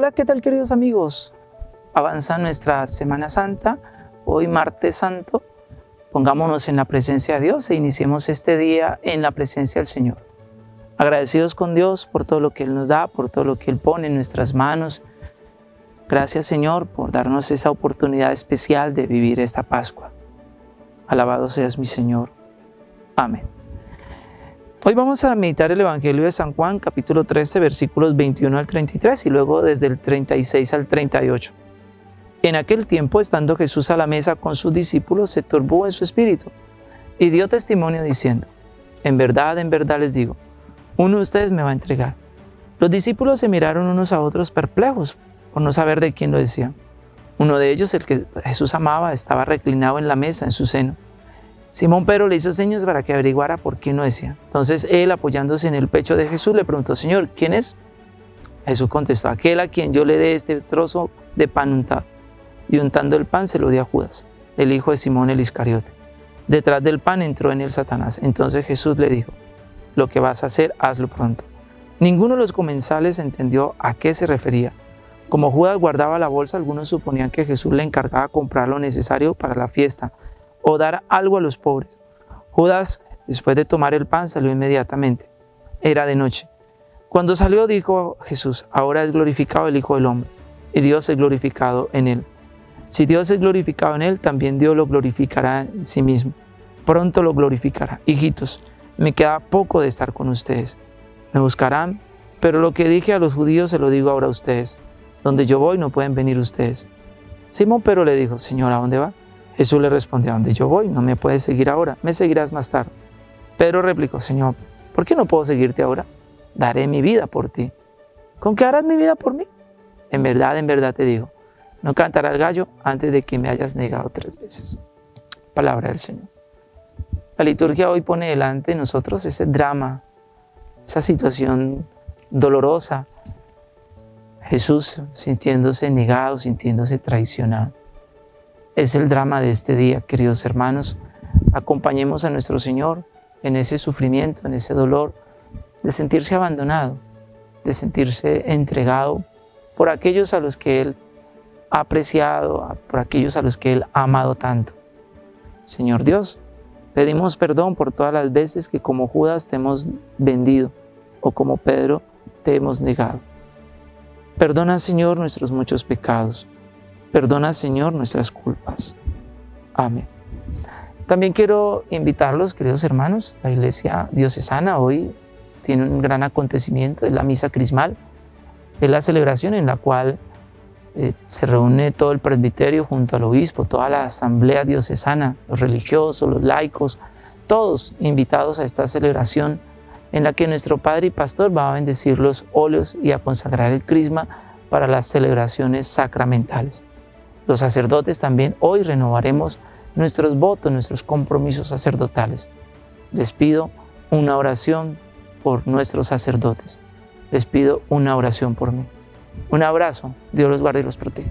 Hola, ¿qué tal queridos amigos? Avanza nuestra Semana Santa, hoy martes santo. Pongámonos en la presencia de Dios e iniciemos este día en la presencia del Señor. Agradecidos con Dios por todo lo que Él nos da, por todo lo que Él pone en nuestras manos. Gracias Señor por darnos esta oportunidad especial de vivir esta Pascua. Alabado seas mi Señor. Amén. Hoy vamos a meditar el Evangelio de San Juan, capítulo 13, versículos 21 al 33 y luego desde el 36 al 38. En aquel tiempo, estando Jesús a la mesa con sus discípulos, se turbó en su espíritu y dio testimonio diciendo, En verdad, en verdad les digo, uno de ustedes me va a entregar. Los discípulos se miraron unos a otros perplejos por no saber de quién lo decían. Uno de ellos, el que Jesús amaba, estaba reclinado en la mesa en su seno. Simón Pedro le hizo señas para que averiguara por quién lo decía. Entonces él, apoyándose en el pecho de Jesús, le preguntó, Señor, ¿quién es? Jesús contestó, aquel a quien yo le dé este trozo de pan untado. Y untando el pan se lo dio a Judas, el hijo de Simón el Iscariote. Detrás del pan entró en él Satanás. Entonces Jesús le dijo, lo que vas a hacer, hazlo pronto. Ninguno de los comensales entendió a qué se refería. Como Judas guardaba la bolsa, algunos suponían que Jesús le encargaba comprar lo necesario para la fiesta, o dar algo a los pobres. Judas, después de tomar el pan, salió inmediatamente. Era de noche. Cuando salió dijo Jesús, ahora es glorificado el Hijo del Hombre, y Dios es glorificado en él. Si Dios es glorificado en él, también Dios lo glorificará en sí mismo. Pronto lo glorificará. Hijitos, me queda poco de estar con ustedes. Me buscarán, pero lo que dije a los judíos se lo digo ahora a ustedes. Donde yo voy no pueden venir ustedes. Simón pero le dijo, Señor, ¿a dónde va? Jesús le respondió, a donde yo voy, no me puedes seguir ahora, me seguirás más tarde. Pedro replicó, Señor, ¿por qué no puedo seguirte ahora? Daré mi vida por ti. ¿Con qué harás mi vida por mí? En verdad, en verdad te digo, no cantará el gallo antes de que me hayas negado tres veces. Palabra del Señor. La liturgia hoy pone delante de nosotros ese drama, esa situación dolorosa. Jesús sintiéndose negado, sintiéndose traicionado es el drama de este día, queridos hermanos. Acompañemos a nuestro Señor en ese sufrimiento, en ese dolor, de sentirse abandonado, de sentirse entregado por aquellos a los que Él ha apreciado, por aquellos a los que Él ha amado tanto. Señor Dios, pedimos perdón por todas las veces que como Judas te hemos vendido o como Pedro te hemos negado. Perdona, Señor, nuestros muchos pecados Perdona, Señor, nuestras culpas. Amén. También quiero invitarlos, queridos hermanos, la Iglesia Diocesana hoy tiene un gran acontecimiento, es la Misa Crismal, es la celebración en la cual eh, se reúne todo el presbiterio junto al obispo, toda la asamblea diocesana, los religiosos, los laicos, todos invitados a esta celebración en la que nuestro Padre y Pastor va a bendecir los óleos y a consagrar el crisma para las celebraciones sacramentales. Los sacerdotes también hoy renovaremos nuestros votos, nuestros compromisos sacerdotales. Les pido una oración por nuestros sacerdotes. Les pido una oración por mí. Un abrazo. Dios los guarde y los proteja.